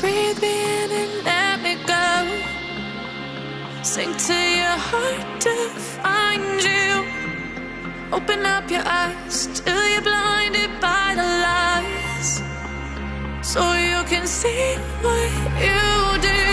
Breathe me in and let me go. Sink to your heart to find you. Open up your eyes till you're blinded by the lies. So you can see what you do.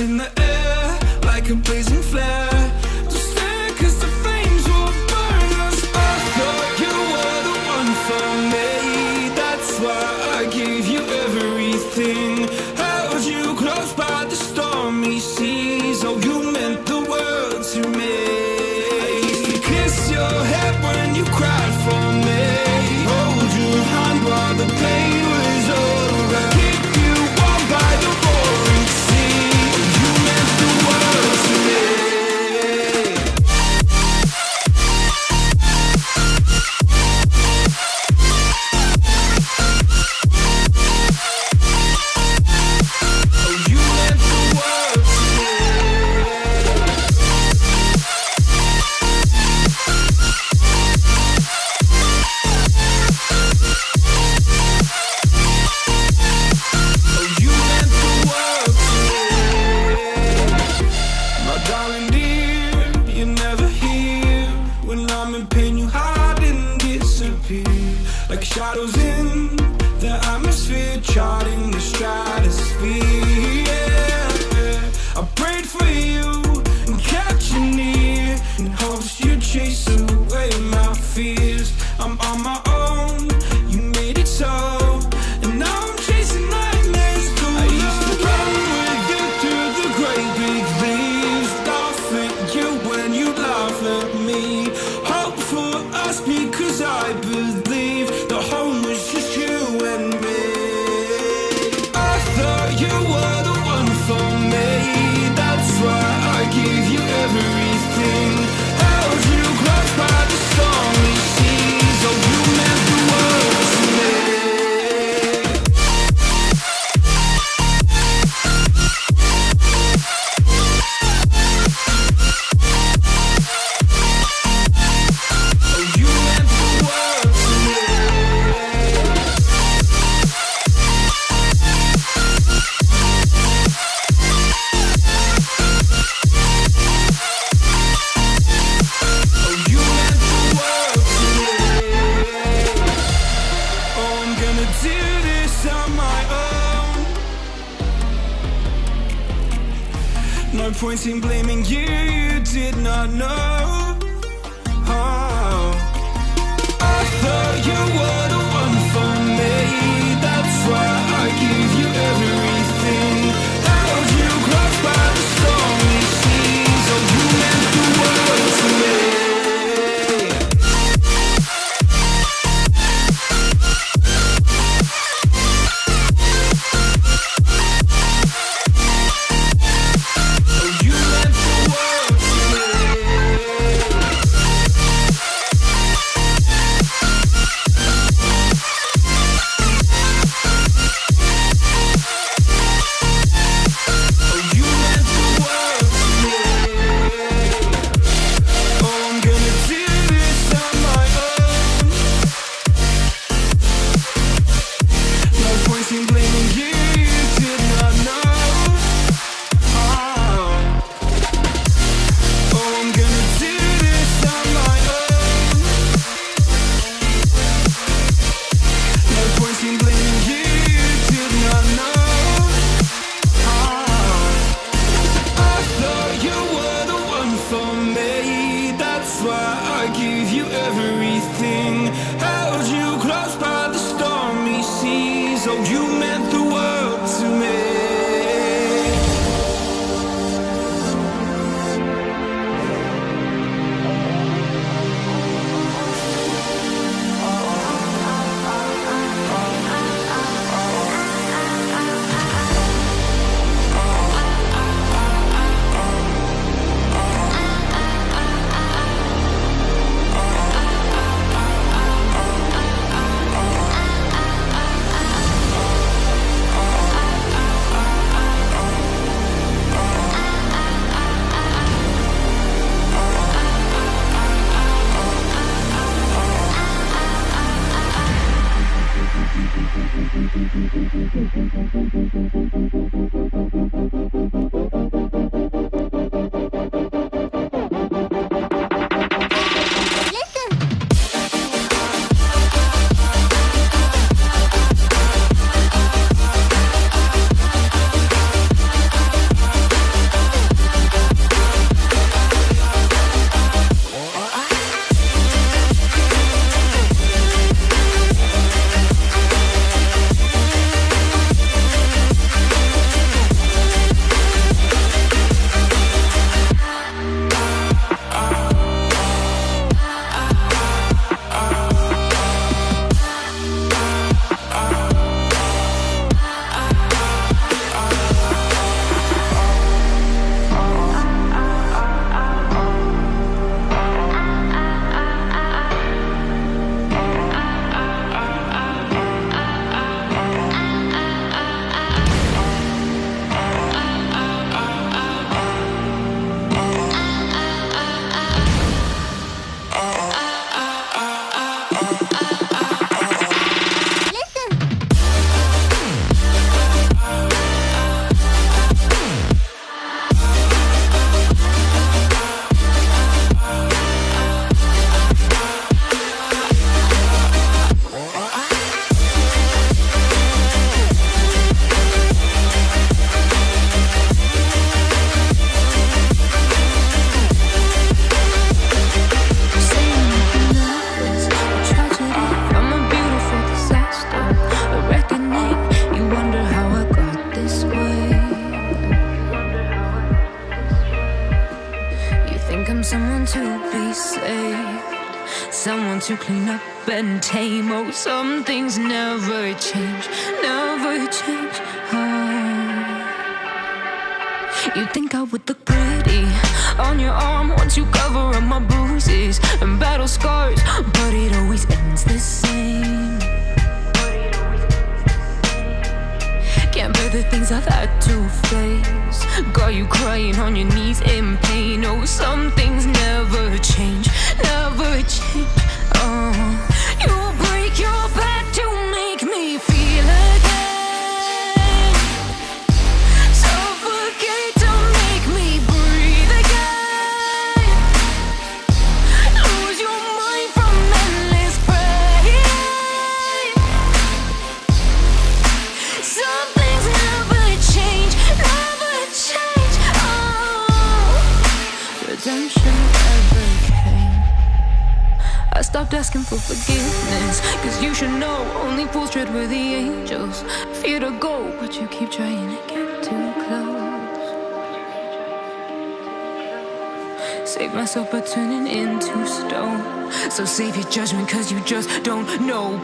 in the air like a blazing flare.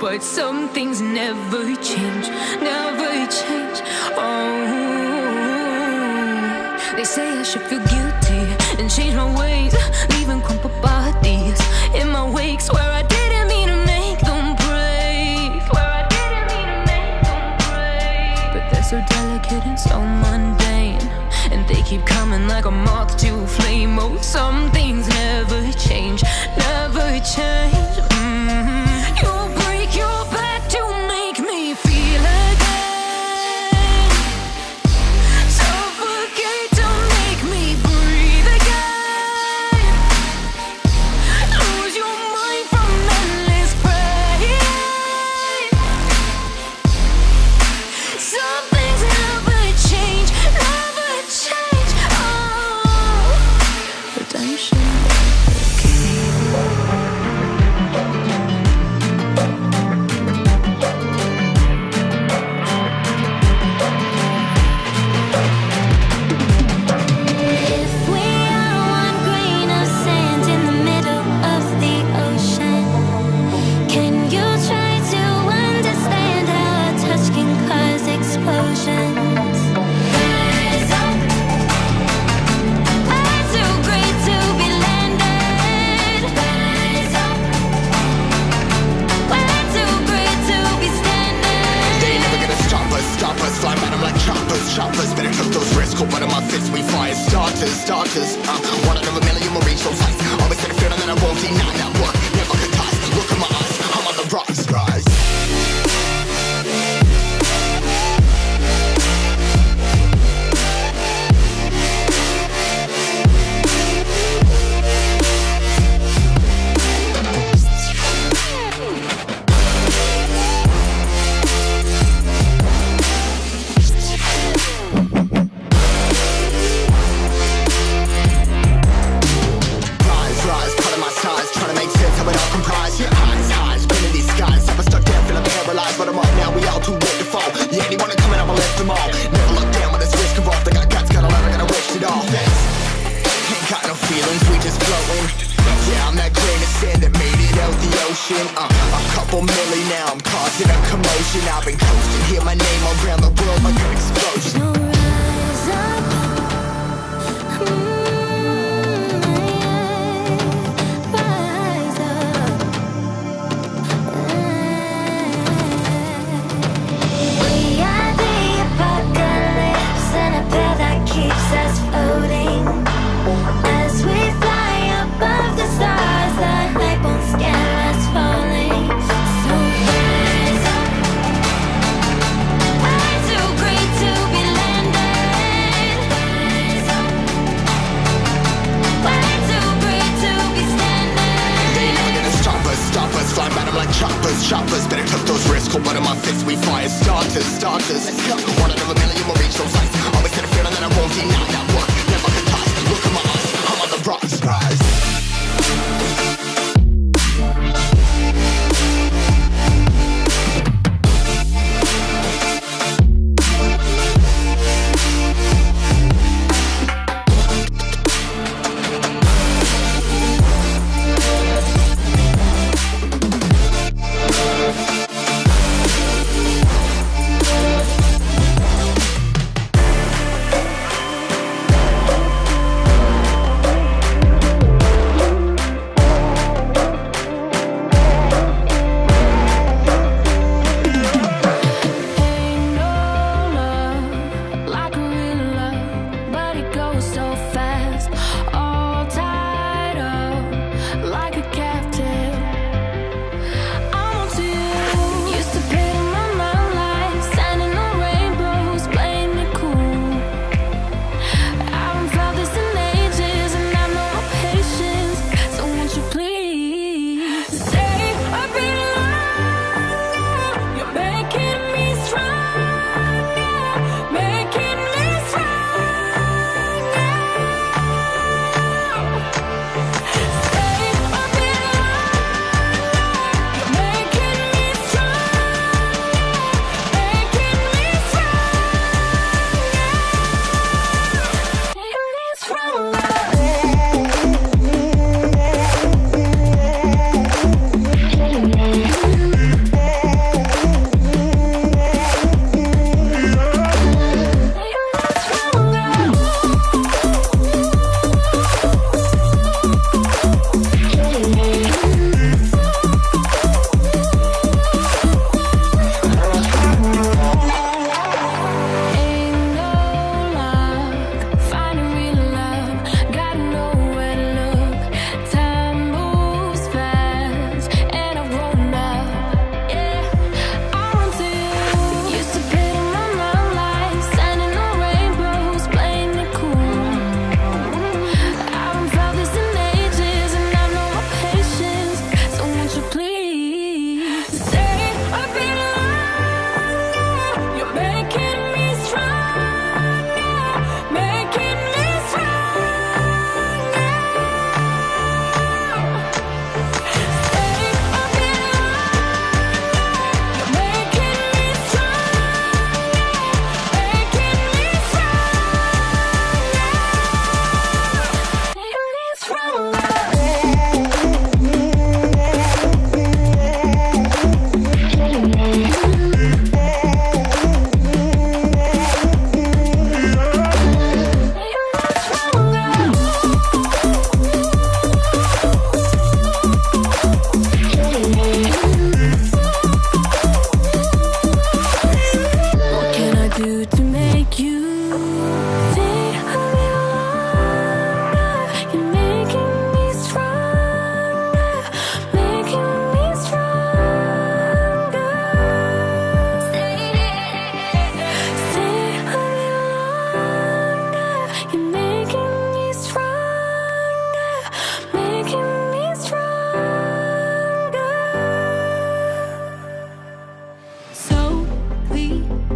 But some things never change,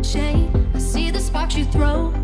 chain. I see the sparks you throw.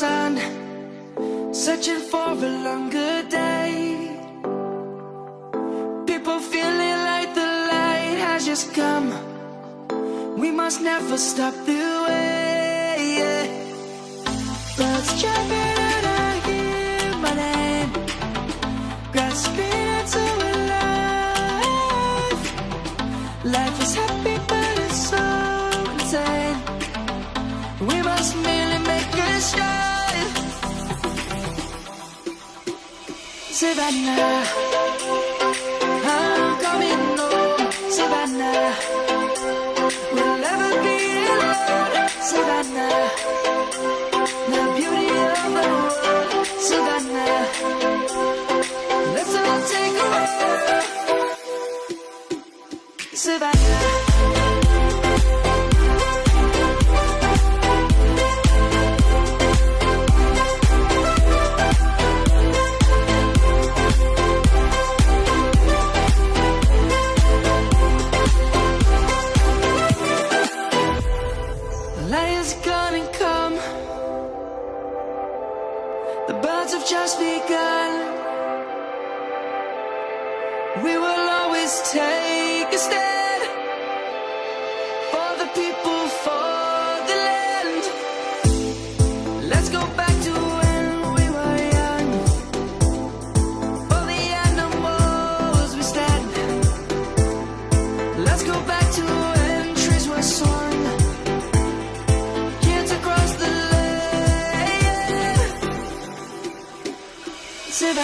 sun Searching for a longer day. People feeling like the light has just come. We must never stop the way yeah. Birds jumping and I hear my name Grasping into a life. Life is Savannah, I'm coming home, oh, Savannah. We'll never be alone, Savannah. The beauty of the world, Savannah. Let's all take a walk, Savannah. just begun.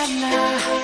right now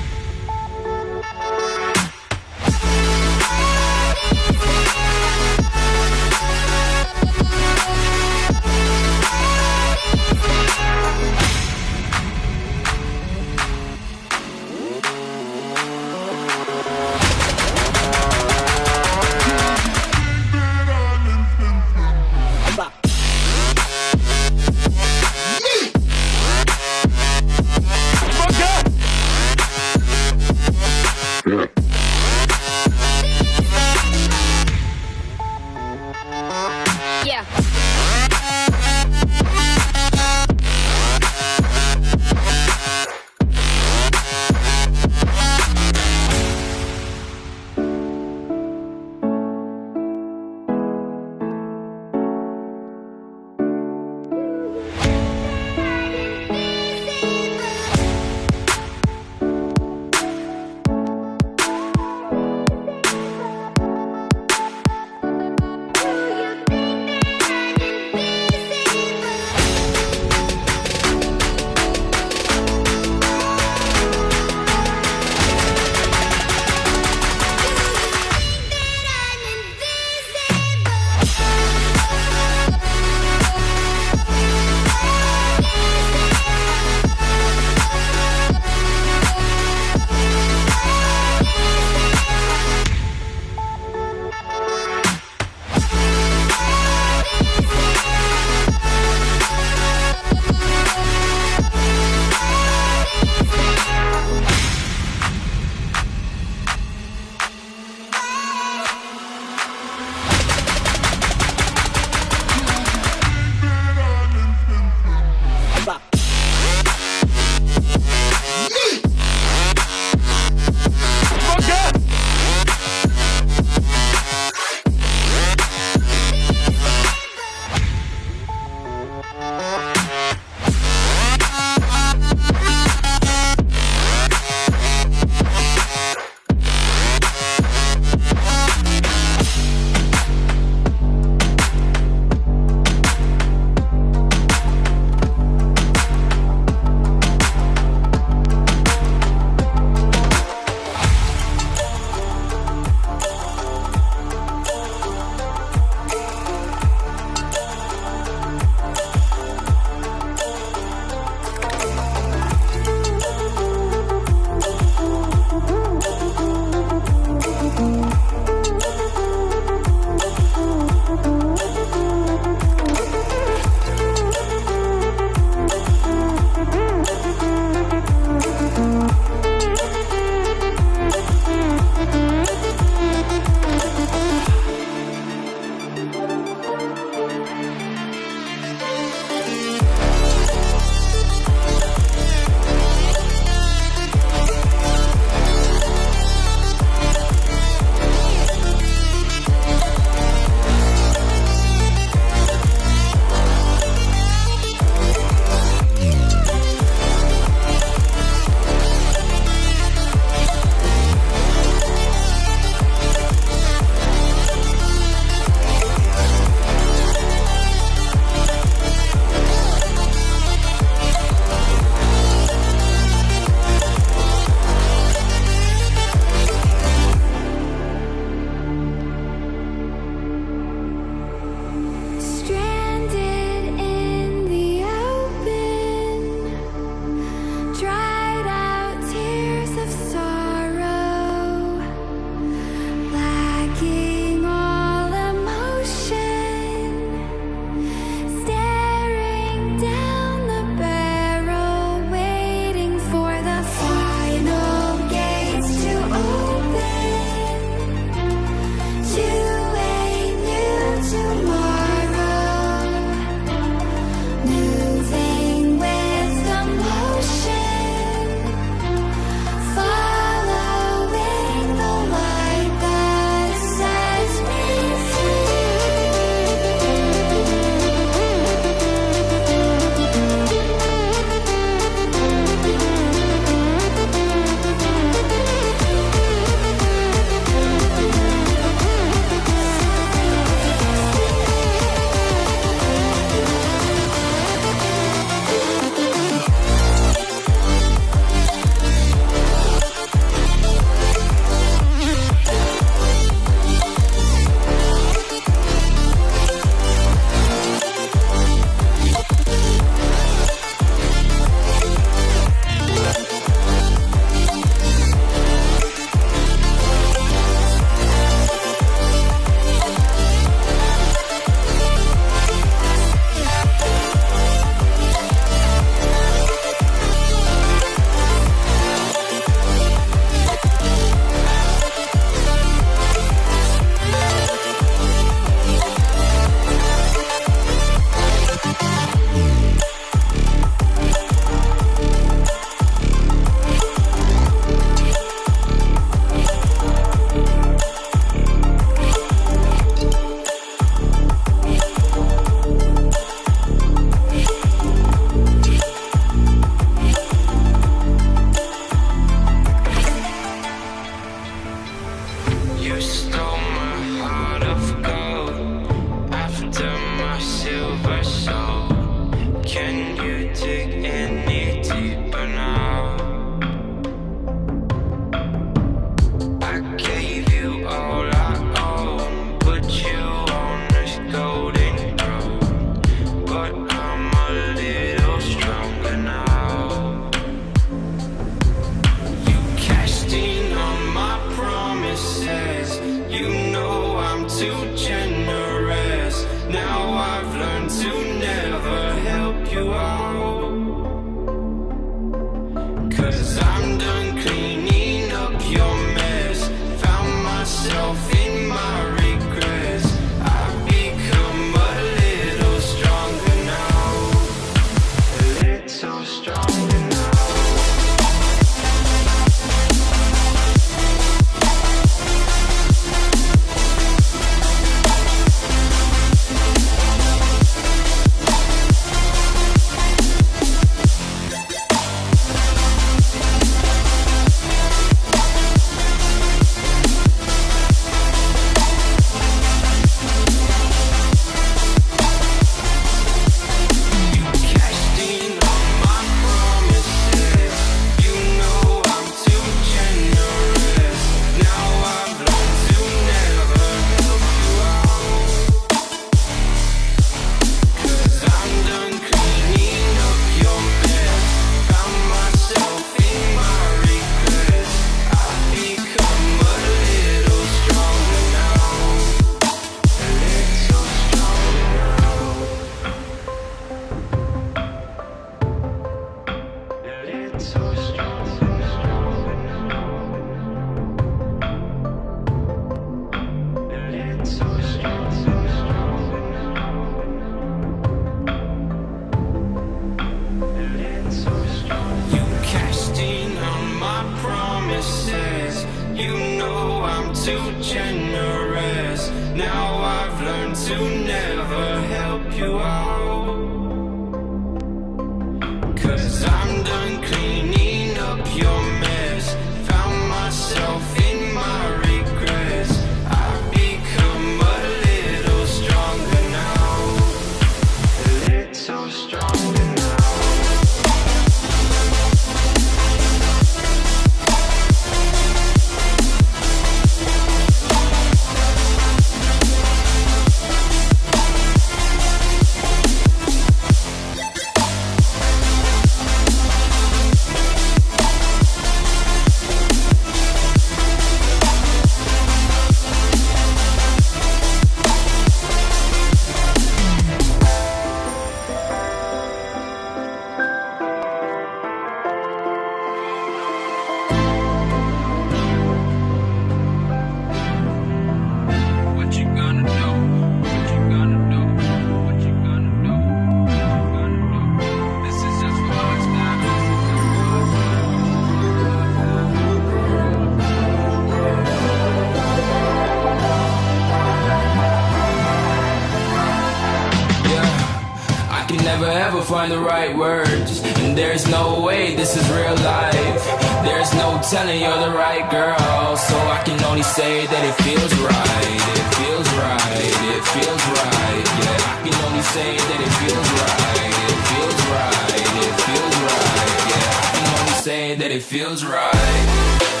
ever find the right words, and there's no way this is real life. There's no telling you're the right girl, so I can only say that it feels right. It feels right. It feels right. Yeah, I can only say that it feels right. It feels right. It feels right. Yeah, I can only say that it feels right.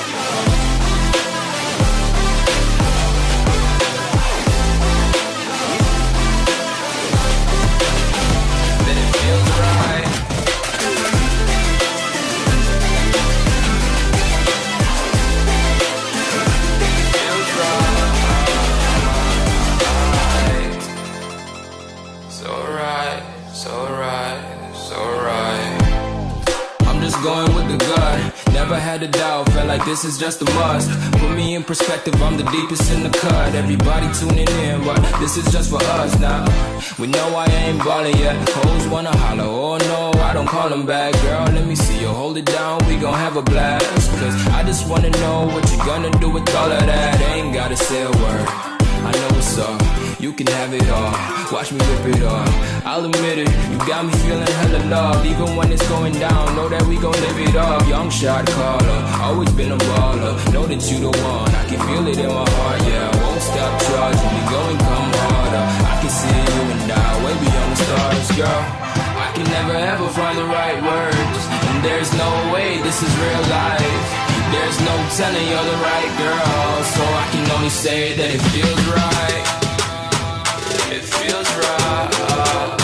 Had a doubt, felt like this is just a must. Put me in perspective, I'm the deepest in the cut. Everybody tuning in, but this is just for us now. We know I ain't ballin' yet. Hoes wanna holler, oh no, I don't call them back. Girl, let me see you hold it down, we gon' have a blast. Cause I just wanna know what you gonna do with all of that. Ain't gotta say a word. I know what's up. You can have it all. Watch me rip it off. I'll admit it. You got me feeling hella loved. Even when it's going down, know that we gon' live it up. Young shot caller. Always been a baller. Know that you the one. I can feel it in my heart. Yeah, I won't stop charging. We going come harder. I can see you and I way beyond the stars, girl. I can never ever find the right words. And there's no way this is real life. There's no telling you're the right girl. So I can only say that it feels right. It feels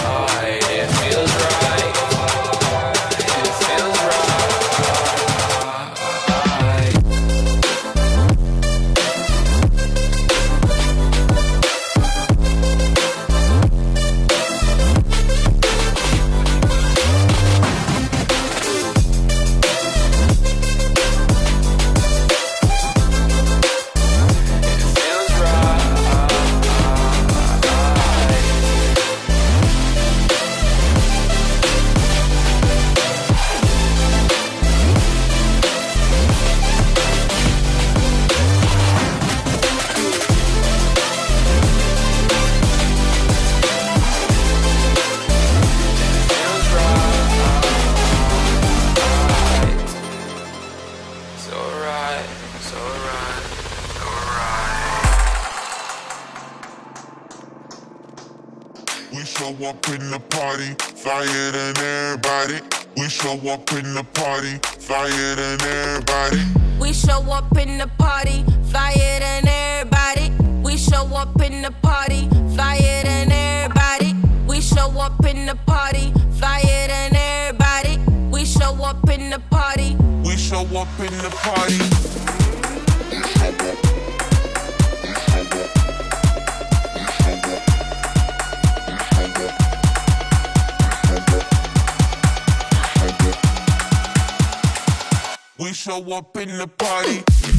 party, flyer than everybody. We show up in the party, flyer than everybody. We show up in the party, flyer than everybody. We show up in the party, flyer than everybody. We show up in the party, flyer than everybody. We show up in the party. We show up in the party. Show up in the party.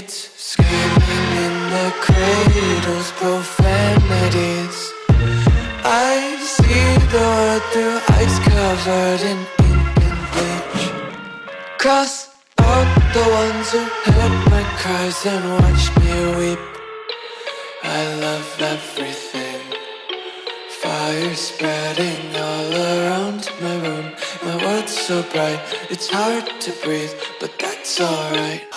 kids screaming in the cradles, profanities. I see the world through ice covered in ink and bleach. Cross out the ones who heard my cries and watched me weep. I love everything. Fire spreading all around my room. My world's so bright, it's hard to breathe, but that's alright.